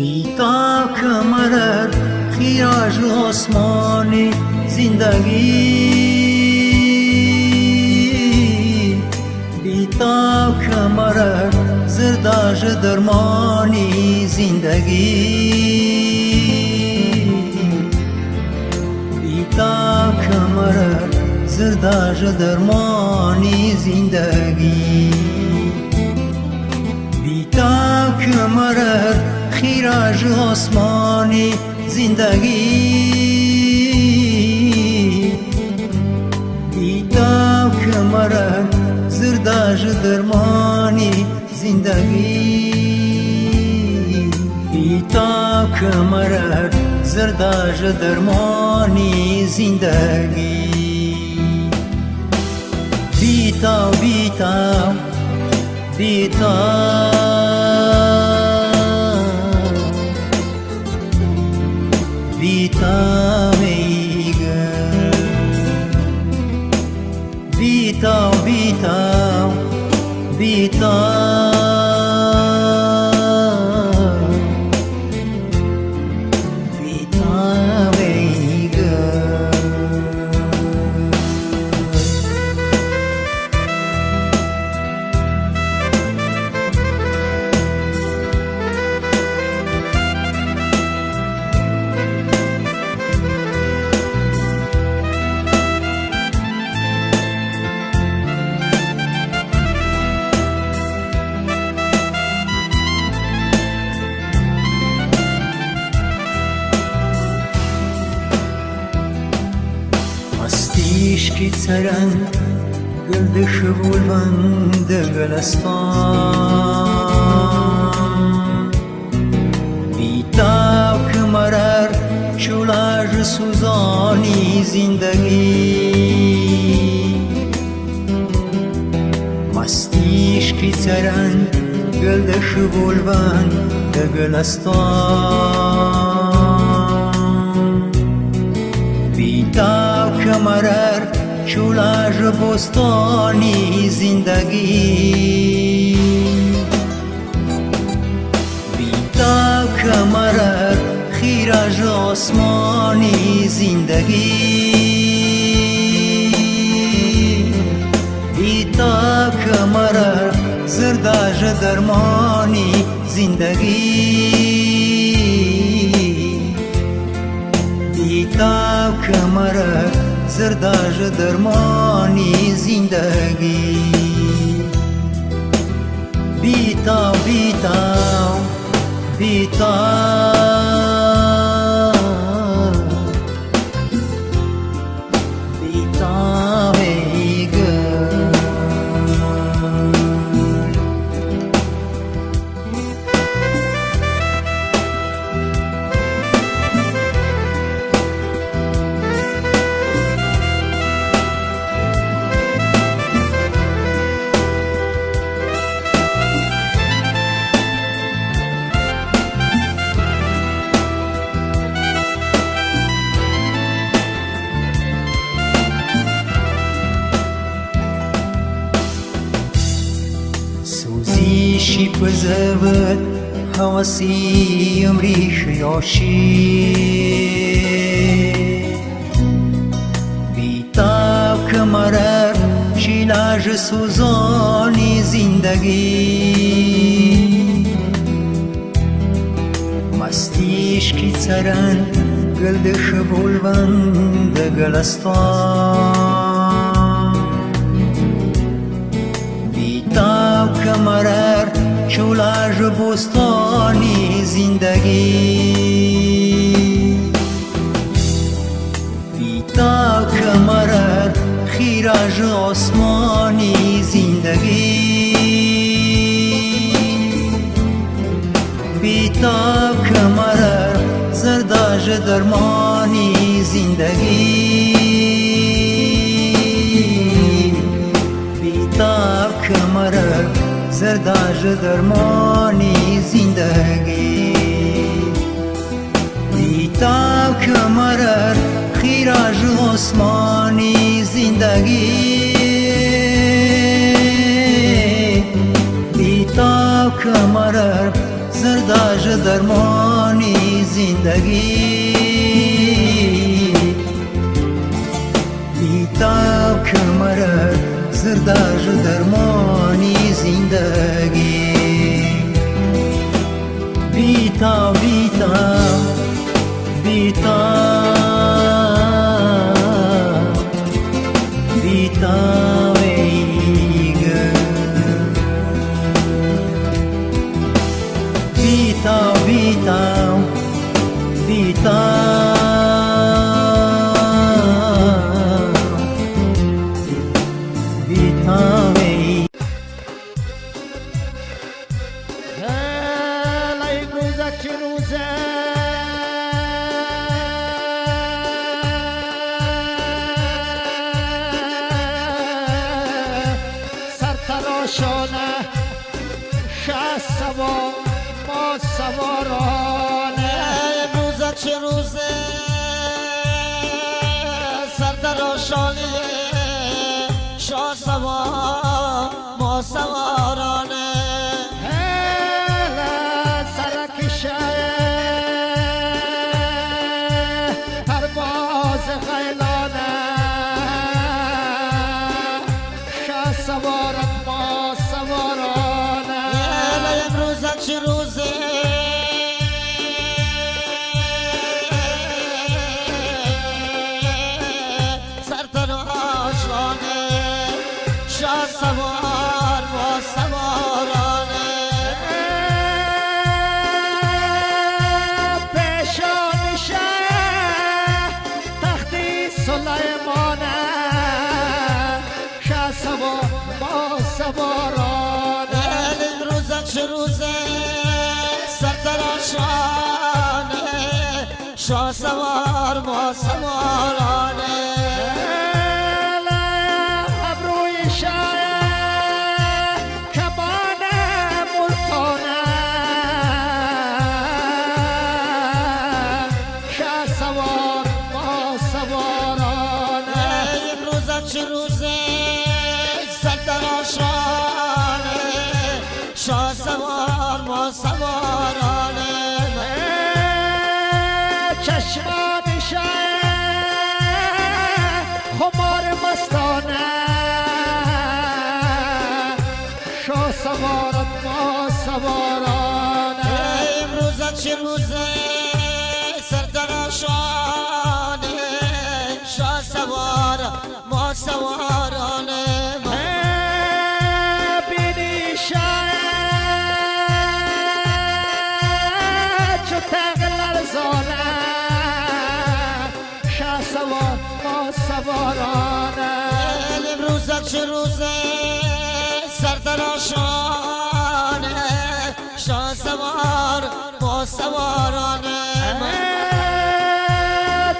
بیتا کمرر خیراج آسمان زندگی بیتا کمرر زرداج درمانی زندگی بیتا کمرر زرداج درمانی زندگی بیتا کمرر خیراج آسمانی زندگی دیتا کمرن زرداج درمانی زندگی بیتا کمرن زرداج درمانی زندگی بیتا بیتا بیتا sameigan Bitaw, bitaw, bitaw destan Bitap kemarar Şular suzani zindagi Mastişki seran Gölde şıvolvan Degel astan Bitap kemarar شورش بستان زندگی بیتا کمرک خیرج آسمان زندگی بیتا کمرک زرداج درمان زندگی بیتا کمرک زرداج درمانی زندگی بیتا بیتا بیتا پزود حواسی امریش یاشی. بیتاب کمرر شیلاج سوزانی زندگی. مستیش کی سرن گلدش بولبند گلستان. شولاژ بستانی زندگی. بیتا کمرر خیراج آسمانی زندگی. بیتا کمرر زرداج درمانی زندگی. بیتا کمرر زرداج درمانی زندگی دیتا کمرر خیراج عثمانی زندگی دیتا کمرر زرداج درمانی زندگی بیتا کمر زرداج درمانی زندگی بیتا بیتا بیتا شالی شا سوا ما سوا سوار ما سوارانه شا سوارت ما سوارانه امروز چه روزه سردراشانه شا سوار ما سوارانه بینی ما سوارانه.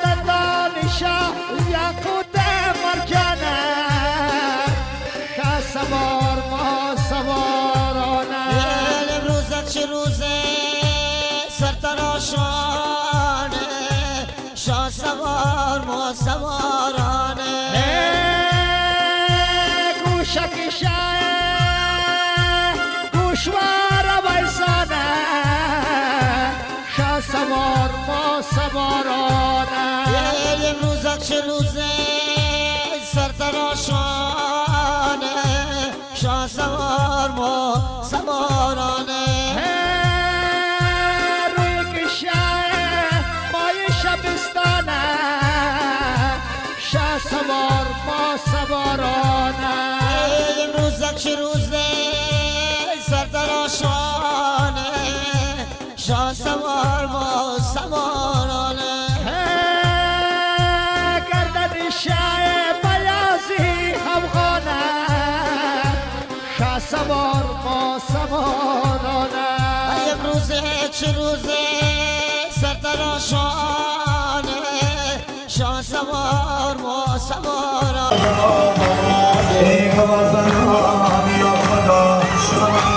دندان شاه یاقوت مرجانه شاه سوار ما سوارانه. امروز چه روزه سرتراشانه deixa no zero. sarma samara ah. Ey kavazdan abi ah, yapmadan ah, şaman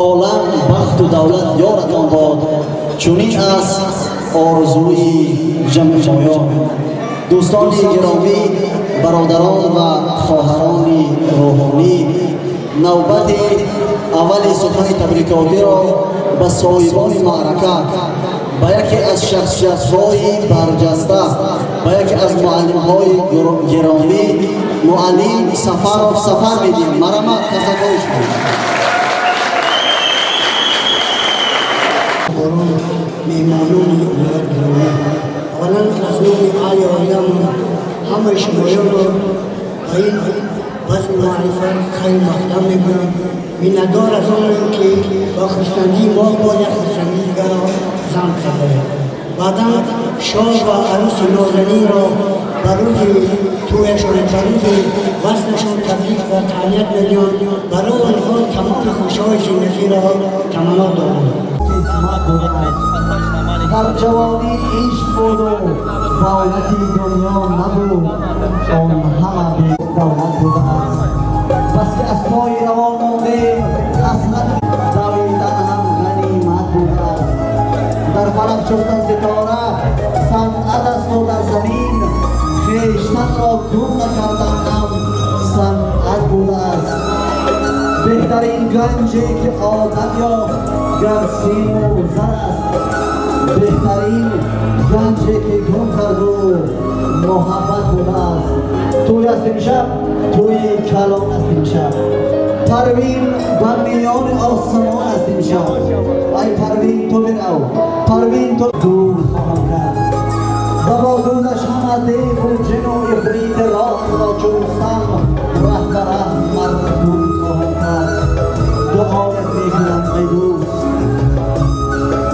عالم بخت و دولت یارتان باد چونین است آرزوی جمع جمعیان دوستان گرامی برادران و خواهران روحانی نوبت اول سخن تبریکاتی را به صاحبان معرکه با یکی از شخصیت های برجسته با یکی از معلم های گرامی معلم و سفر میدیم. مرمت تذکرش کنید. میمانون اولا از آیم همه شمایان رو به این بس خیلی مقدم می‌کنم. میندار از آن که با خرسندی ما باید دیگر زن کرده بعدا شاه و عروس نازنین را بروز تویشون بروز وصلشون تبریک و تعنیت میلیون برای آنها تمام خوشهای زندگی را تمنا دارم. در جوانی عشق بود و دولتی دنیا نبود. آن همه دولت است بس که از پای روان مانده قسمت در فلک شستن ستاره صنعت است و در زمین خویشتن را گم نکردن هم. صنعت بوده است. بهترین گنجی که آدم یا گر سیم و زر است. بهترین گنجی که گم کرد و محبت بوده است. توی است امشب توی کلان است امشب پروین و میان آسمان است امشب ای پروین تو برو پروین تو دور خواهم کرد و با دودش همه دیو و جن و افریت راه را چون سم ره به ره مرد دور خواهم کرد دعایت میکنم ای دوست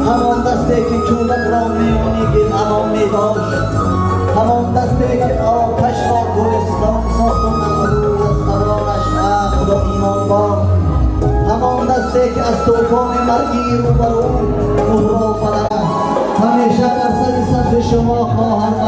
همان دسته که چوبک را میانی گل امان می داشت همان دسته که آتش را گلستان ساخت و مغرور از قرارش عقل و ایمان با همان دسته که از توفان مرگی رو برو مهر و فلک همیشه بر سر صف شما برادرهای